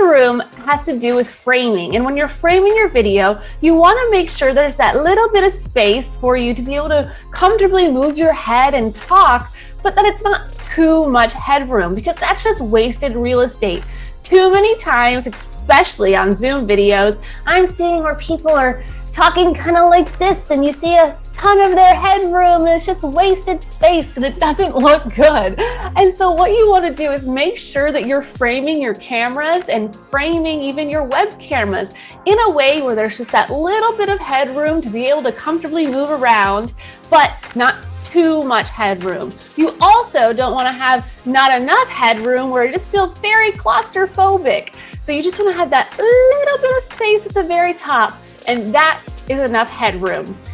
headroom has to do with framing. And when you're framing your video, you wanna make sure there's that little bit of space for you to be able to comfortably move your head and talk, but that it's not too much headroom because that's just wasted real estate. Too many times, especially on Zoom videos, I'm seeing where people are talking kind of like this and you see a ton of their headroom and it's just wasted space and it doesn't look good. And so what you want to do is make sure that you're framing your cameras and framing even your web cameras in a way where there's just that little bit of headroom to be able to comfortably move around, but not too much headroom. You also don't want to have not enough headroom where it just feels very claustrophobic. So you just want to have that little bit of space at the very top and that is enough headroom.